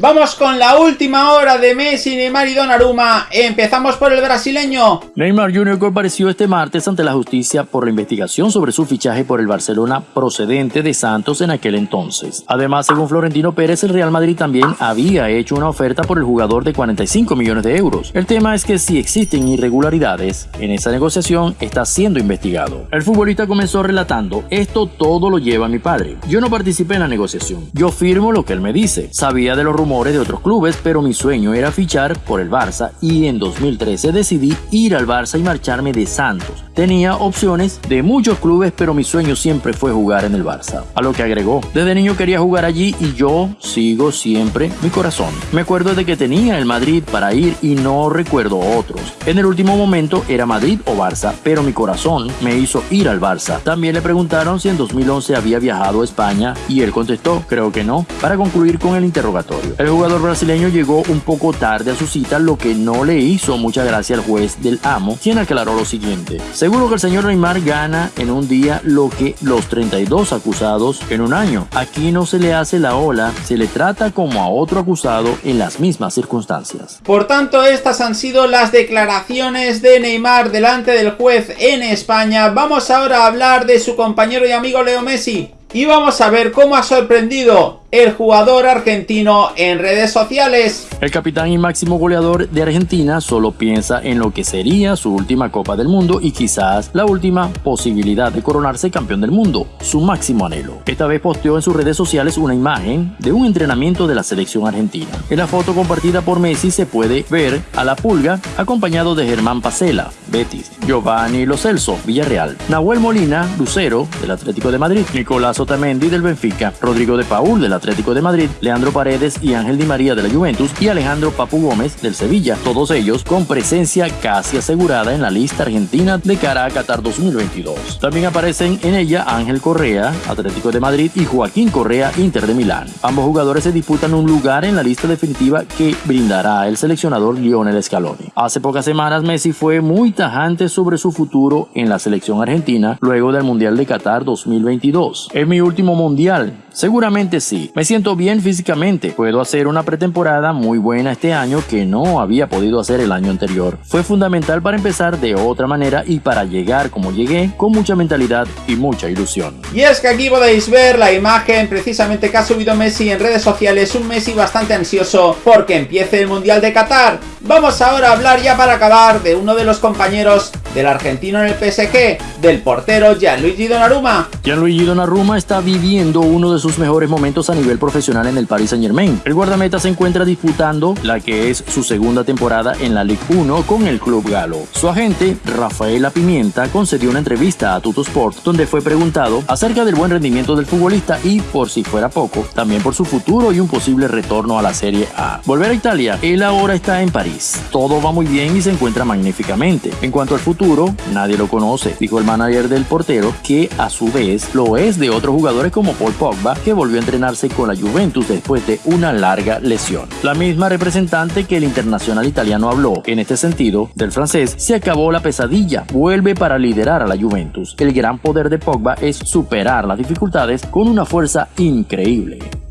Vamos con la última hora de Messi, Neymar y Donnarumma. Empezamos por el brasileño. Neymar Jr. compareció este martes ante la justicia por la investigación sobre su fichaje por el Barcelona procedente de Santos en aquel entonces. Además, según Florentino Pérez, el Real Madrid también había hecho una oferta por el jugador de 45 millones de euros. El tema es que si existen irregularidades en esa negociación, está siendo investigado. El futbolista comenzó relatando, esto todo lo lleva mi padre. Yo no participé en la negociación. Yo firmo lo que él me dice. Sabía de los rumores de otros clubes, pero mi sueño era fichar por el Barça y en 2013 decidí ir al Barça y marcharme de Santos. Tenía opciones de muchos clubes, pero mi sueño siempre fue jugar en el Barça. A lo que agregó, desde niño quería jugar allí y yo sigo siempre mi corazón. Me acuerdo de que tenía el Madrid para ir y no recuerdo otros. En el último momento era Madrid o Barça, pero mi corazón me hizo ir al Barça. También le preguntaron si en 2011 había viajado a España y él contestó, creo que no, para concluir con el interrogatorio. El jugador brasileño llegó un poco tarde a su cita, lo que no le hizo mucha gracia al juez del amo, quien aclaró lo siguiente. Seguro que el señor Neymar gana en un día lo que los 32 acusados en un año. Aquí no se le hace la ola, se le trata como a otro acusado en las mismas circunstancias. Por tanto, estas han sido las declaraciones de Neymar delante del juez en España. Vamos ahora a hablar de su compañero y amigo Leo Messi. Y vamos a ver cómo ha sorprendido el jugador argentino en redes sociales. El capitán y máximo goleador de Argentina solo piensa en lo que sería su última Copa del Mundo y quizás la última posibilidad de coronarse campeón del mundo, su máximo anhelo. Esta vez posteó en sus redes sociales una imagen de un entrenamiento de la selección argentina. En la foto compartida por Messi se puede ver a la Pulga acompañado de Germán Pacela, Betis, Giovanni Lo Celso, Villarreal, Nahuel Molina, Lucero, del Atlético de Madrid, Nicolás Otamendi del Benfica, Rodrigo de Paul del Atlético de Madrid, Leandro Paredes y Ángel Di María de la Juventus y Alejandro Papu Gómez del Sevilla, todos ellos con presencia casi asegurada en la lista argentina de cara a Qatar 2022. También aparecen en ella Ángel Correa, Atlético de Madrid y Joaquín Correa, Inter de Milán. Ambos jugadores se disputan un lugar en la lista definitiva que brindará el seleccionador Lionel Scaloni. Hace pocas semanas Messi fue muy tajante sobre su futuro en la selección argentina luego del Mundial de Qatar 2022. Es mi último mundial, Seguramente sí. Me siento bien físicamente. Puedo hacer una pretemporada muy buena este año que no había podido hacer el año anterior. Fue fundamental para empezar de otra manera y para llegar como llegué con mucha mentalidad y mucha ilusión. Y es que aquí podéis ver la imagen precisamente que ha subido Messi en redes sociales. Un Messi bastante ansioso porque empiece el Mundial de Qatar. Vamos ahora a hablar ya para acabar de uno de los compañeros del argentino en el PSG, del portero Gianluigi Donnarumma. Gianluigi Donnarumma está viviendo uno de sus mejores momentos a nivel profesional en el Paris Saint Germain. El guardameta se encuentra disputando la que es su segunda temporada en la Ligue 1 con el club galo. Su agente, Rafaela Pimienta, concedió una entrevista a Sport donde fue preguntado acerca del buen rendimiento del futbolista y, por si fuera poco, también por su futuro y un posible retorno a la Serie A. Volver a Italia, él ahora está en París. Todo va muy bien y se encuentra magníficamente. En cuanto al futuro, nadie lo conoce, dijo el manager del portero, que a su vez lo es de otros jugadores como Paul Pogba, que volvió a entrenarse con la Juventus después de una larga lesión. La misma representante que el internacional italiano habló, en este sentido, del francés, se acabó la pesadilla, vuelve para liderar a la Juventus. El gran poder de Pogba es superar las dificultades con una fuerza increíble.